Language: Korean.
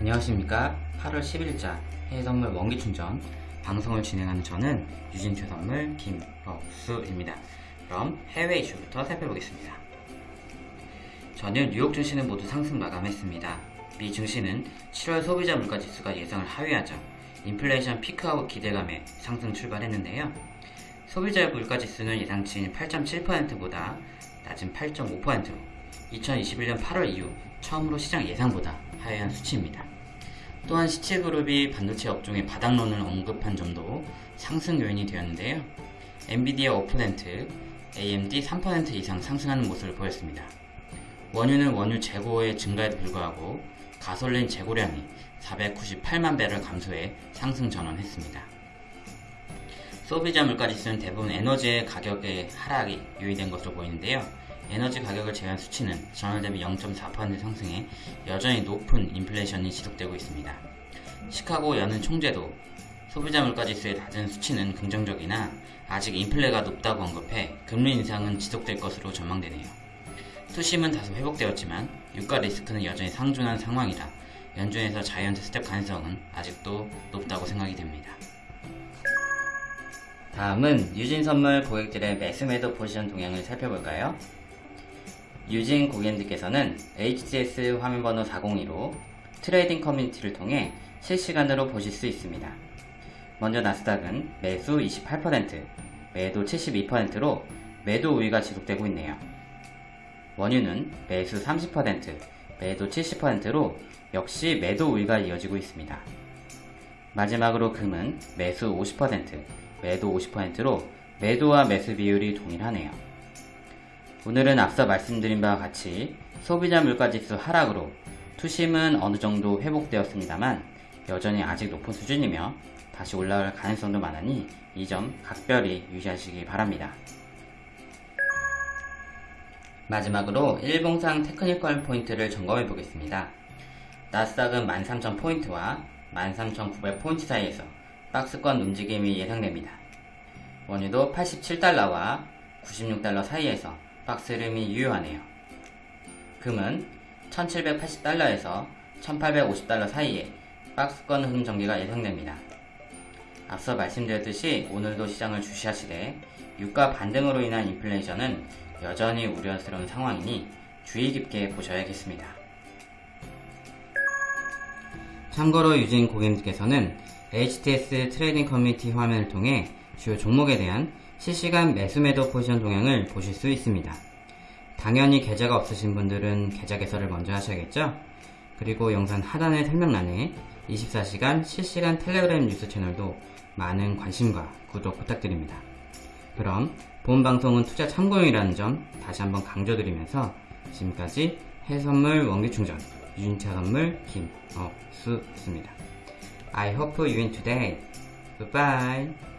안녕하십니까? 8월 10일자 해외선물 원기충전 방송을 진행하는 저는 유진최선물 김덕수입니다. 그럼 해외 이슈부터 살펴보겠습니다. 전일 뉴욕 증시는 모두 상승 마감했습니다. 미 증시는 7월 소비자 물가지수가 예상을 하회하자 인플레이션 피크아웃 기대감에 상승 출발했는데요. 소비자 물가지수는 예상치인 8.7%보다 낮은 8.5%로 2021년 8월 이후 처음으로 시장 예상보다 하회한 수치입니다. 또한 시체그룹이 반도체 업종의 바닥론을 언급한 점도 상승 요인이 되었는데요. 엔비디아 5%, AMD 3% 이상 상승하는 모습을 보였습니다. 원유는 원유 재고의 증가에도 불구하고 가솔린 재고량이 498만 배럴 감소해 상승 전환했습니다. 소비자 물가지수는 대부분 에너지의 가격의 하락이 요인된 것으로 보이는데요. 에너지 가격을 제외한 수치는 전월 대비 0.4% 상승해 여전히 높은 인플레이션이 지속되고 있습니다. 시카고 연은 총재도 소비자 물가지수의 낮은 수치는 긍정적이나 아직 인플레가 높다고 언급해 금리 인상은 지속될 것으로 전망되네요. 투심은 다소 회복되었지만 유가 리스크는 여전히 상존한 상황이라 연준에서 자이언트 스텝 가능성은 아직도 높다고 생각이 됩니다. 다음은 유진 선물 고객들의 매수매도 포지션 동향을 살펴볼까요? 유진 고객님들께서는 HTS 화면번호 402로 trading 커뮤니티를 통해 실시간으로 보실 수 있습니다. 먼저 나스닥은 매수 28%, 매도 72%로 매도 우위가 지속되고 있네요. 원유는 매수 30%, 매도 70%로 역시 매도 우위가 이어지고 있습니다. 마지막으로 금은 매수 50%, 매도 50%로 매도와 매수 비율이 동일하네요. 오늘은 앞서 말씀드린 바와 같이 소비자 물가지수 하락으로 투심은 어느 정도 회복되었습니다만 여전히 아직 높은 수준이며 다시 올라갈 가능성도 많으니 이 점 각별히 유의하시기 바랍니다. 마지막으로 일봉상 technical 포인트를 점검해 보겠습니다. 나스닥은 13,000포인트와 13,900포인트 사이에서 박스권 움직임이 예상됩니다. 원유도 87달러와 96달러 사이에서 박스 흐름이 유효하네요. 금은 1780달러에서 1850달러 사이에 박스권 흐름 전개가 예상됩니다. 앞서 말씀드렸듯이 오늘도 시장을 주시하시되 유가 반등으로 인한 인플레이션은 여전히 우려스러운 상황이니 주의 깊게 보셔야겠습니다. 참고로 유진 고객님께서는 HTS trading 커뮤니티 화면을 통해 주요 종목에 대한 실시간 매수매도 포지션 동향을 보실 수 있습니다. 당연히 계좌가 없으신 분들은 계좌 개설을 먼저 하셔야겠죠? 그리고 영상 하단의 설명란에 24시간 실시간 텔레그램 뉴스 채널도 많은 관심과 구독 부탁드립니다. 그럼 본 방송은 투자 참고용이라는 점 다시 한번 강조드리면서 지금까지 해선물 원기충전 유진차 선물 김어수였습니다. I hope you win today. Goodbye.